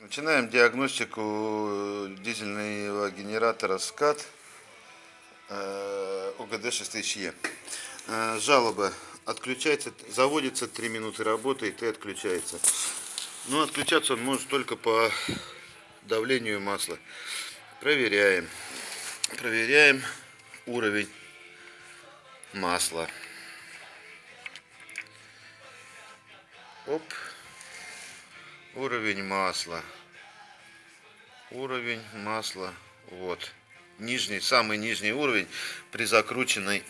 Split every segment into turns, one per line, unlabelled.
Начинаем диагностику дизельного генератора СКАТ э, ОГД 6000Е. Э, Жалоба. Отключается, заводится 3 минуты работает и отключается. Но отключаться он может только по давлению масла. Проверяем. Проверяем уровень масла. Оп. Уровень масла. Уровень масла. Вот. Нижний, самый нижний уровень при закрученной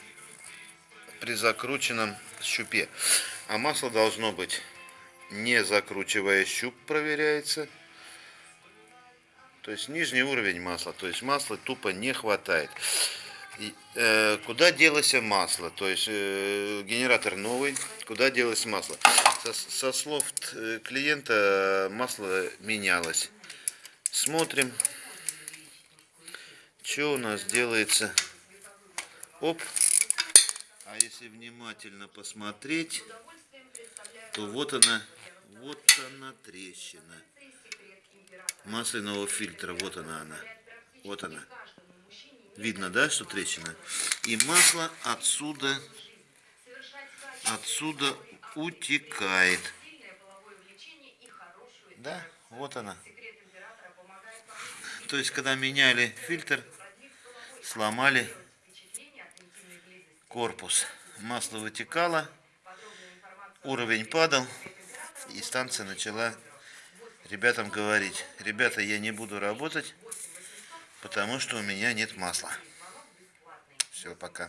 при закрученном щупе. А масло должно быть не закручивая щуп проверяется. То есть нижний уровень масла. То есть масла тупо не хватает. И, э, куда делось масло? То есть э, генератор новый. Куда делось масло? Со, со слов э, клиента масло менялось. Смотрим, что у нас делается. Оп. А если внимательно посмотреть, то вот она, вот она трещина масляного фильтра. Вот она она. Вот она. Видно, да, что трещина? И масло отсюда, отсюда утекает. Да, вот она. То есть, когда меняли фильтр, сломали корпус. Масло вытекало, уровень падал, и станция начала ребятам говорить, ребята, я не буду работать, потому что у меня нет масла. Все, пока.